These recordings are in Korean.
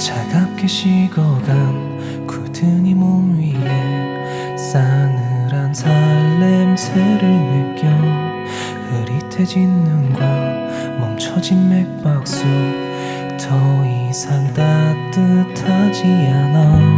차갑게 식어간 굳은 이 몸 위에 싸늘한 살 냄새를 느껴 흐릿해진 눈과 멈춰진 맥박수 더 이상 따뜻하지 않아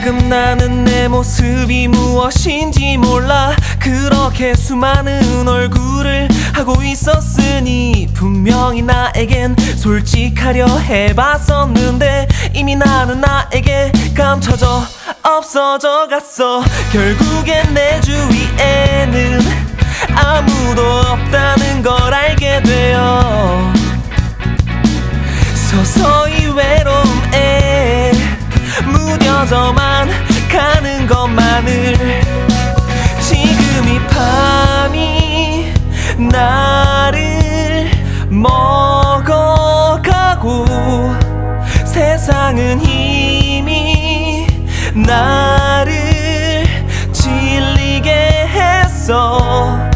이따금 나는 내 모습이 무엇인지 몰라. 그렇게 수많은 얼굴을 하고 있었으니 분명히 나에겐 솔직하려 해봤었는데 이미 나는 나에게 감춰져 없어져 갔어. 결국엔 내 주위에는 아무도 없다는 걸 알게 되어 서서히 외로움에 무뎌져만 가는 것만을 지금 이 밤이 나를 먹어가고 세상은 이미 나를 질리게 했어